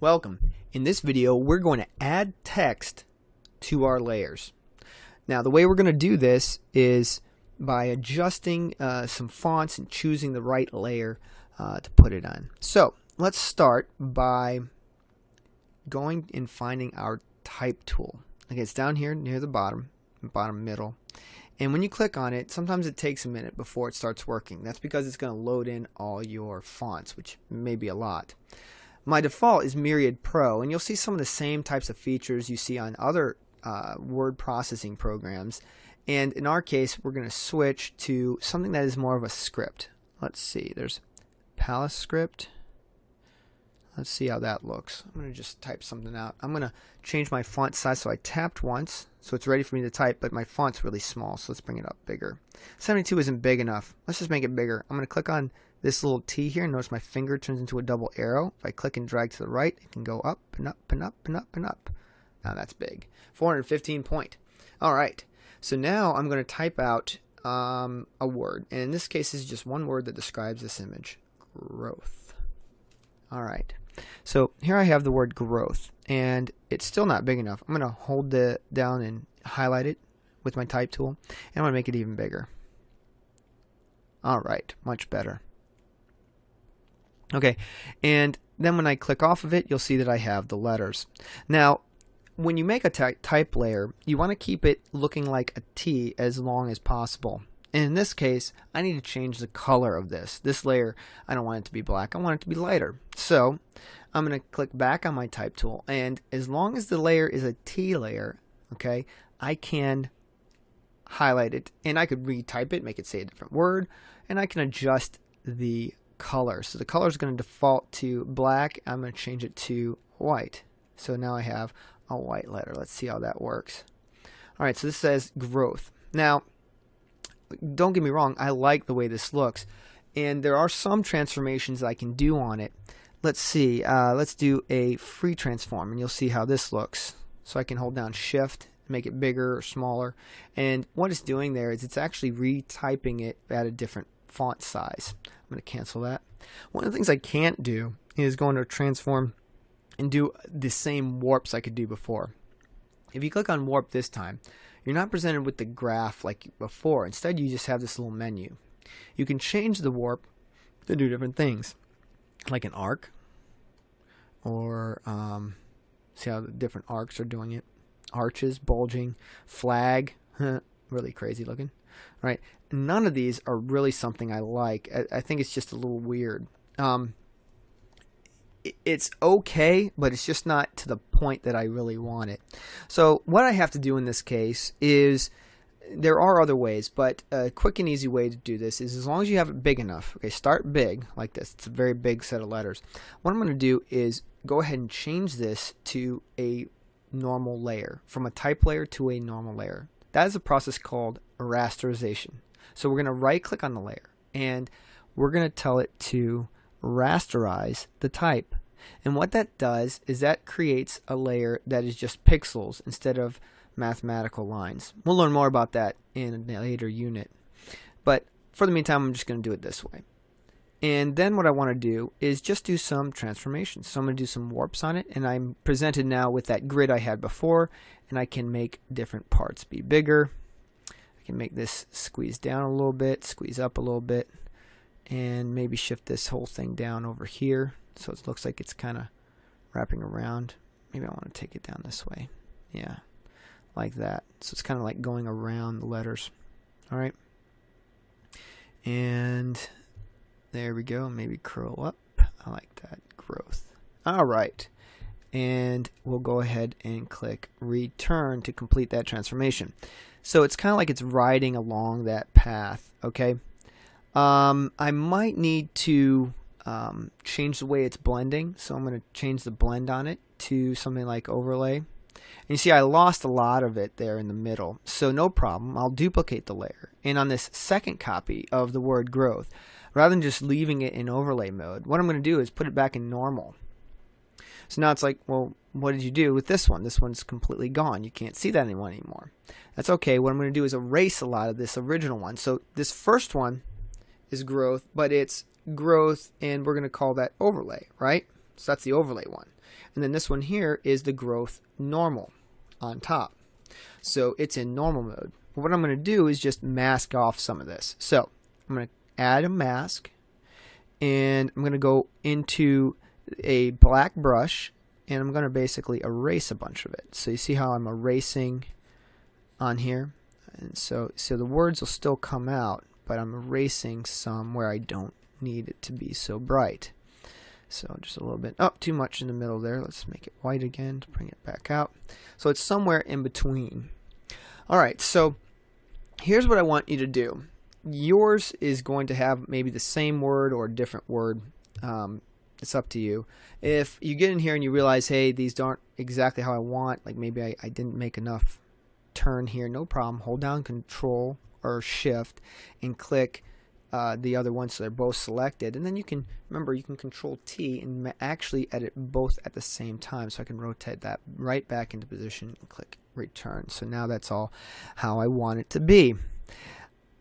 Welcome. In this video, we're going to add text to our layers. Now, the way we're going to do this is by adjusting uh, some fonts and choosing the right layer uh, to put it on. So, let's start by going and finding our type tool. Okay, it's down here near the bottom, bottom middle. And when you click on it, sometimes it takes a minute before it starts working. That's because it's going to load in all your fonts, which may be a lot. My default is Myriad Pro, and you'll see some of the same types of features you see on other uh, word processing programs. And in our case, we're going to switch to something that is more of a script. Let's see, there's Palace script. Let's see how that looks. I'm going to just type something out. I'm going to change my font size. So I tapped once, so it's ready for me to type, but my font's really small, so let's bring it up bigger. 72 isn't big enough. Let's just make it bigger. I'm going to click on this little T here. Notice my finger turns into a double arrow. If I click and drag to the right, it can go up and up and up and up and up. Now that's big. 415 point. All right. So now I'm going to type out um, a word. And in this case, it's just one word that describes this image. Growth. All right. So here I have the word growth and it's still not big enough. I'm going to hold it down and highlight it with my type tool and I'm going to make it even bigger. Alright, much better. Okay, and then when I click off of it, you'll see that I have the letters. Now, when you make a type layer, you want to keep it looking like a T as long as possible. And in this case, I need to change the color of this. This layer, I don't want it to be black. I want it to be lighter. So I'm going to click back on my type tool. And as long as the layer is a T layer, okay, I can highlight it. And I could retype it, make it say a different word. And I can adjust the color. So the color is going to default to black. I'm going to change it to white. So now I have a white letter. Let's see how that works. All right, so this says growth. Now, don't get me wrong, I like the way this looks. And there are some transformations I can do on it. Let's see, uh, let's do a free transform and you'll see how this looks. So I can hold down shift, make it bigger or smaller. And what it's doing there is it's actually retyping it at a different font size. I'm going to cancel that. One of the things I can't do is go into transform and do the same warps I could do before. If you click on warp this time, you're not presented with the graph like before. Instead, you just have this little menu. You can change the warp to do different things, like an arc, or um, see how the different arcs are doing it. Arches, bulging, flag, really crazy looking. Right? None of these are really something I like. I, I think it's just a little weird. Um, it's okay, but it's just not to the point that I really want it. So what I have to do in this case is there are other ways, but a quick and easy way to do this is as long as you have it big enough. Okay, start big like this. It's a very big set of letters. What I'm going to do is go ahead and change this to a normal layer, from a type layer to a normal layer. That is a process called rasterization. So we're going to right click on the layer and we're going to tell it to rasterize the type. And what that does is that creates a layer that is just pixels instead of mathematical lines. We'll learn more about that in a later unit. But for the meantime, I'm just going to do it this way. And then what I want to do is just do some transformations. So I'm going to do some warps on it, and I'm presented now with that grid I had before, and I can make different parts be bigger. I can make this squeeze down a little bit, squeeze up a little bit, and maybe shift this whole thing down over here so it looks like it's kind of wrapping around. Maybe I want to take it down this way. Yeah, like that. So it's kind of like going around the letters. All right. And there we go. Maybe curl up. I like that growth. All right. And we'll go ahead and click return to complete that transformation. So it's kind of like it's riding along that path. Okay. Um, I might need to um, change the way it's blending. So I'm going to change the blend on it to something like overlay. And you see I lost a lot of it there in the middle. So no problem. I'll duplicate the layer. And on this second copy of the word growth, rather than just leaving it in overlay mode, what I'm going to do is put it back in normal. So now it's like, well, what did you do with this one? This one's completely gone. You can't see that anyone anymore. That's okay. What I'm going to do is erase a lot of this original one. So this first one is growth, but it's growth and we're going to call that overlay, right? So that's the overlay one. And then this one here is the growth normal on top. So it's in normal mode. What I'm going to do is just mask off some of this. So I'm going to add a mask and I'm going to go into a black brush and I'm going to basically erase a bunch of it. So you see how I'm erasing on here? And so, so the words will still come out, but I'm erasing some where I don't need it to be so bright. So just a little bit, oh, too much in the middle there. Let's make it white again to bring it back out. So it's somewhere in between. All right, so here's what I want you to do. Yours is going to have maybe the same word or a different word. Um, it's up to you. If you get in here and you realize, hey, these aren't exactly how I want, like maybe I, I didn't make enough turn here, no problem. Hold down Control or Shift and click uh, the other one so they're both selected and then you can remember you can control T and actually edit both at the same time so I can rotate that right back into position and click return so now that's all how I want it to be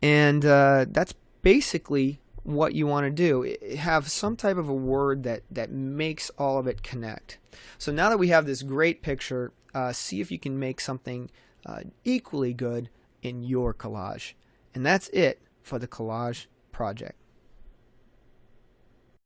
and uh, that's basically what you want to do have some type of a word that that makes all of it connect. So now that we have this great picture uh, see if you can make something uh, equally good in your collage. And that's it for the collage project.